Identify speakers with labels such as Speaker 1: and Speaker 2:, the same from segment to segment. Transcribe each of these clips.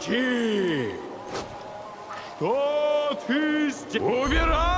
Speaker 1: Прекрати! Что ты здесь? Убирайся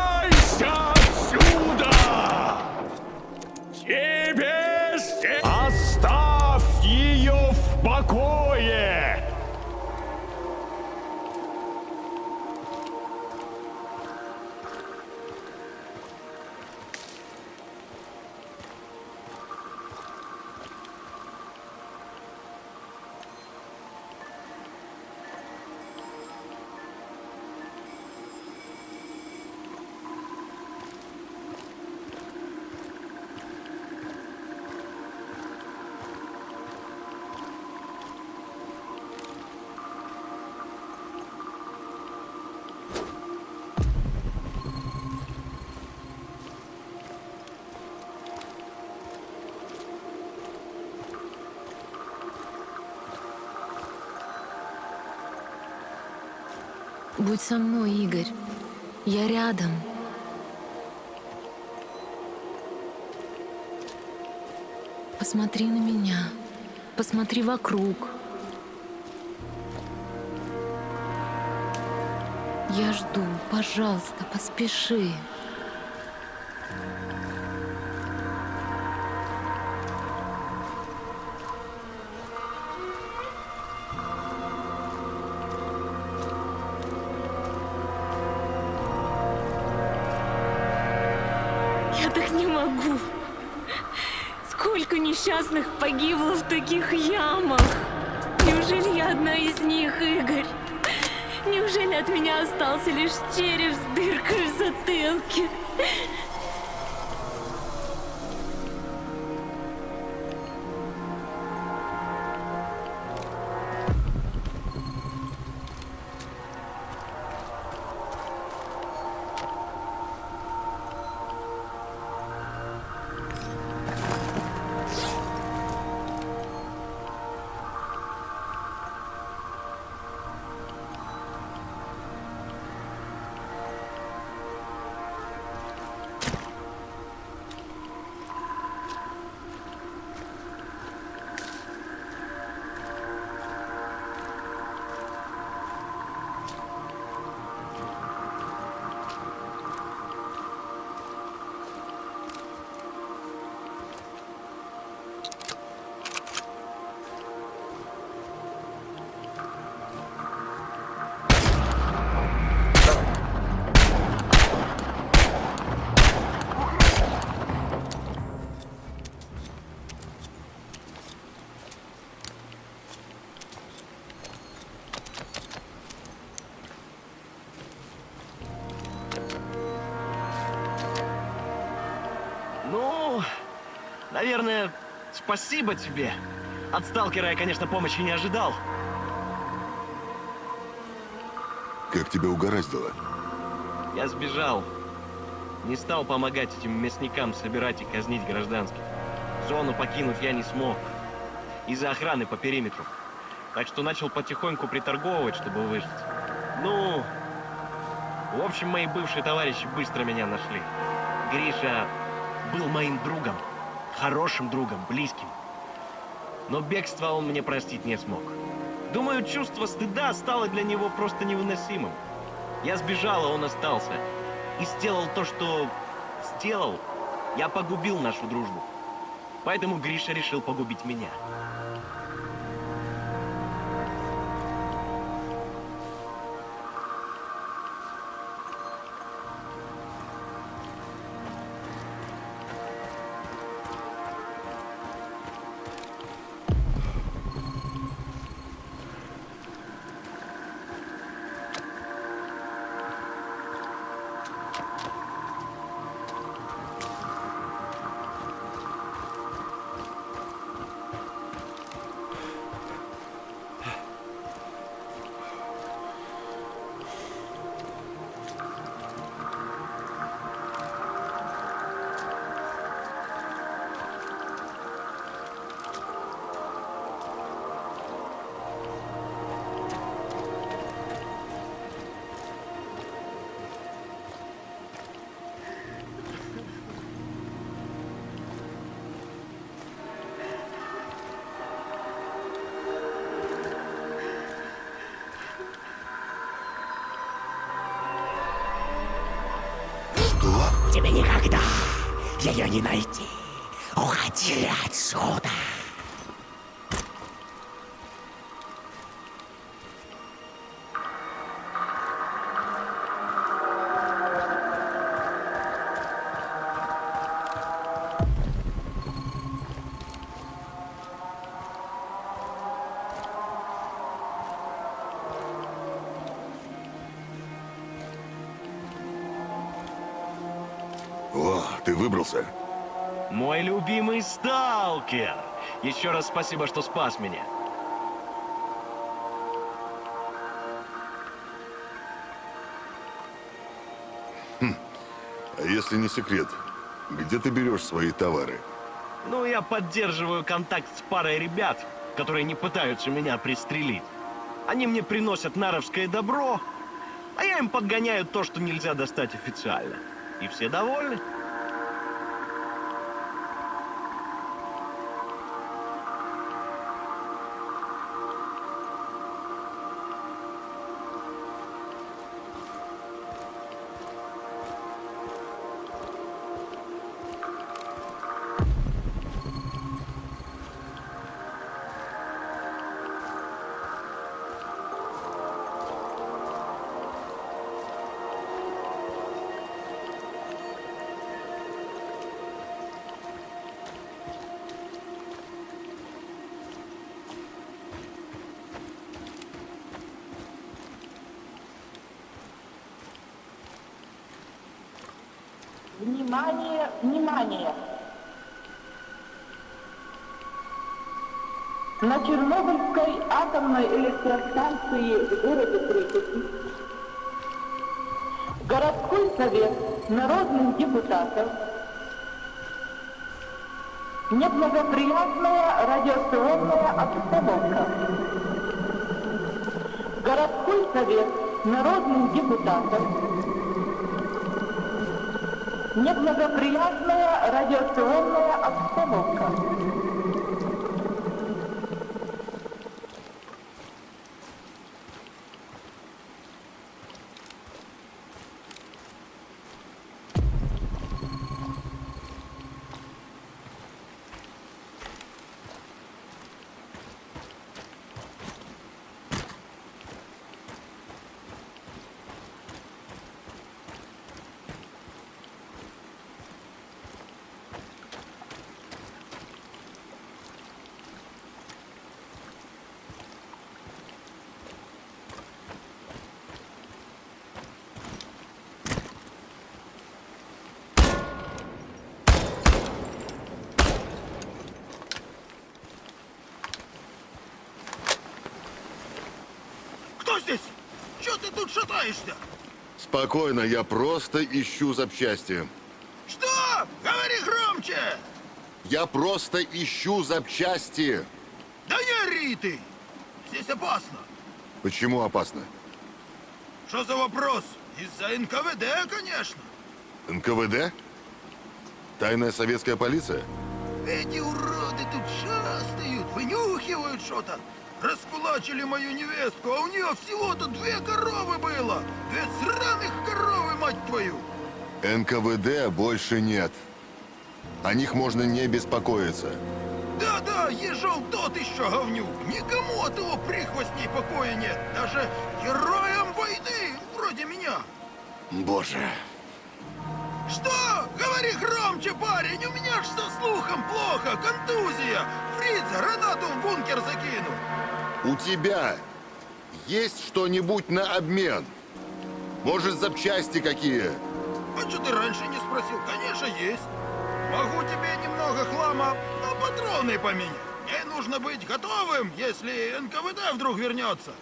Speaker 2: Будь со мной, Игорь. Я рядом. Посмотри на меня. Посмотри вокруг. Я жду. Пожалуйста, поспеши. Я могу. Сколько несчастных погибло в таких ямах? Неужели я одна из них, Игорь? Неужели от меня остался лишь череп с дыркой в затылке?
Speaker 3: Наверное, спасибо тебе. От сталкера я, конечно, помощи не ожидал.
Speaker 4: Как тебя угораздило?
Speaker 3: Я сбежал. Не стал помогать этим мясникам собирать и казнить гражданских. Зону покинуть я не смог. Из-за охраны по периметру. Так что начал потихоньку приторговывать, чтобы выжить. Ну, в общем, мои бывшие товарищи быстро меня нашли. Гриша был моим другом. Хорошим другом, близким. Но бегство он мне простить не смог. Думаю, чувство стыда стало для него просто невыносимым. Я сбежал, а он остался. И сделал то, что сделал. Я погубил нашу дружбу. Поэтому Гриша решил погубить меня.
Speaker 5: Ее не найти. Уходи отсюда.
Speaker 4: Выбрался?
Speaker 3: Мой любимый сталкер! Еще раз спасибо, что спас меня.
Speaker 4: А если не секрет, где ты берешь свои товары?
Speaker 3: Ну, я поддерживаю контакт с парой ребят, которые не пытаются меня пристрелить. Они мне приносят наровское добро, а я им подгоняю то, что нельзя достать официально. И все довольны.
Speaker 6: Внимание, внимание! На Чернобыльской атомной электростанции в городе Припяти городской совет народных депутатов неблагоприятная радиационная обстановка. Городской совет народных депутатов Неблагоприятная радиационная обстановка.
Speaker 7: Кто здесь? Че ты тут шатаешься?
Speaker 4: Спокойно, я просто ищу запчасти.
Speaker 7: Что? Говори громче!
Speaker 4: Я просто ищу запчасти.
Speaker 7: Да не ори ты! Здесь опасно.
Speaker 4: Почему опасно?
Speaker 7: Что за вопрос? Из-за НКВД, конечно.
Speaker 4: НКВД? Тайная советская полиция?
Speaker 7: Эти уроды тут шастают, вынюхивают что-то. Раскулачили мою невестку, а у нее всего-то две коровы было. Две сраных коровы, мать твою!
Speaker 4: НКВД больше нет. О них можно не беспокоиться.
Speaker 7: Да-да, ежел тот еще говнюк. Никому от его прихвостней покоя нет. Даже героям войны, вроде меня.
Speaker 4: Боже.
Speaker 7: Что? Говори громче, парень, у меня ж со слухом плохо, контузия. Фрица гранату в бункер закинул.
Speaker 4: У тебя есть что-нибудь на обмен? Может, запчасти какие?
Speaker 7: А что ты раньше не спросил? Конечно, есть. Могу тебе немного хлама на патроны поменять. Мне нужно быть готовым, если НКВД вдруг вернется.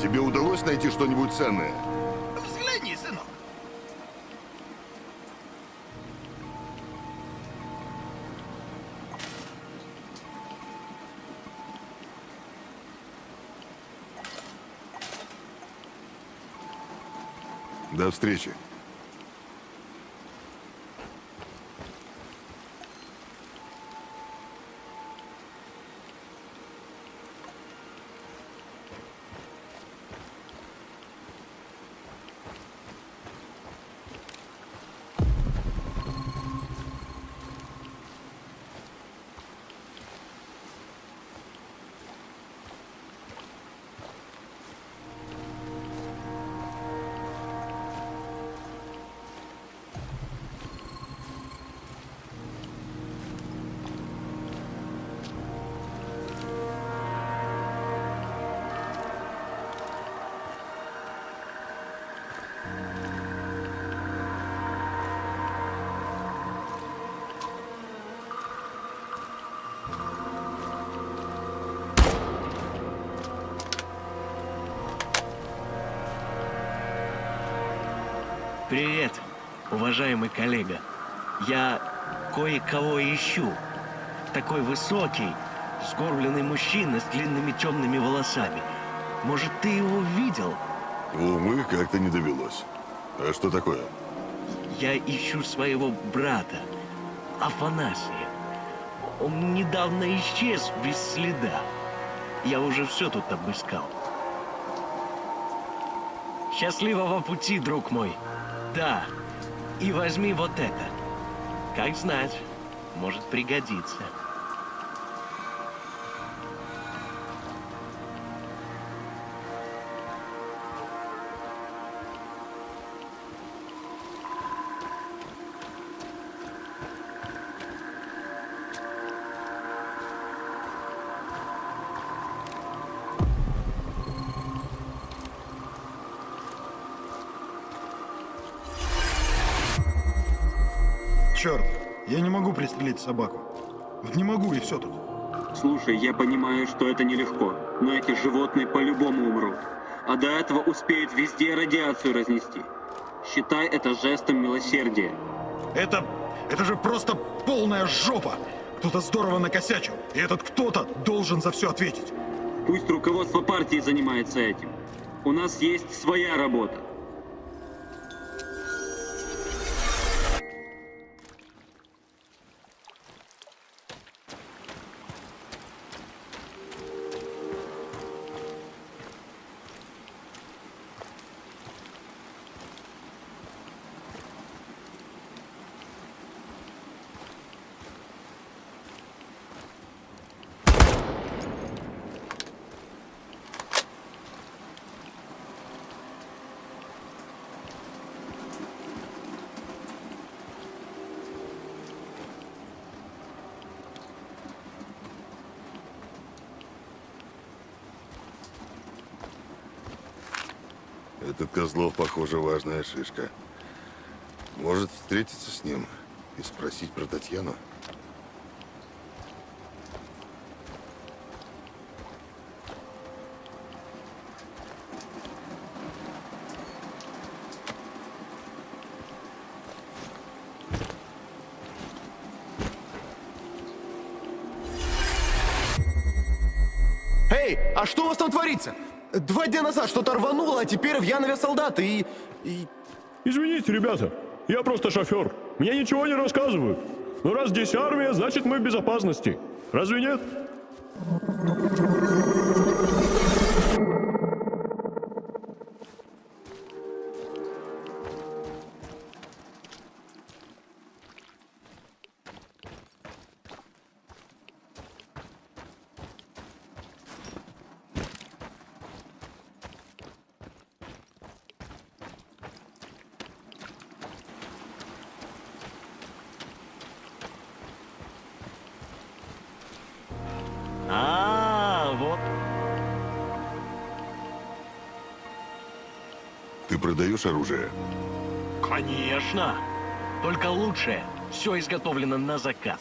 Speaker 4: Тебе удалось найти что-нибудь ценное? До встречи.
Speaker 3: Привет, уважаемый коллега. Я кое-кого ищу. Такой высокий, сгорбленный мужчина с длинными темными волосами. Может, ты его видел?
Speaker 4: Увы, как-то не довелось. А что такое?
Speaker 3: Я ищу своего брата, Афанасия. Он недавно исчез без следа. Я уже все тут обыскал. Счастливого пути, друг мой. Да, и возьми вот это. Как знать, может пригодиться.
Speaker 7: Черт, я не могу пристрелить собаку. Вот не могу, и все тут.
Speaker 8: Слушай, я понимаю, что это нелегко, но эти животные по-любому умрут. А до этого успеют везде радиацию разнести. Считай это жестом милосердия.
Speaker 7: Это... это же просто полная жопа! Кто-то здорово накосячил, и этот кто-то должен за все ответить.
Speaker 8: Пусть руководство партии занимается этим. У нас есть своя работа.
Speaker 4: Этот Козлов, похоже, важная шишка. Может встретиться с ним и спросить про Татьяну?
Speaker 9: Эй, а что у вас там творится? Два дня назад что-то рвануло, а теперь в Янове солдаты и... и...
Speaker 1: Извините, ребята, я просто шофер. Мне ничего не рассказывают. Но раз здесь армия, значит мы в безопасности. Разве нет?
Speaker 4: Продаешь оружие?
Speaker 3: Конечно. Только лучшее. Все изготовлено на заказ.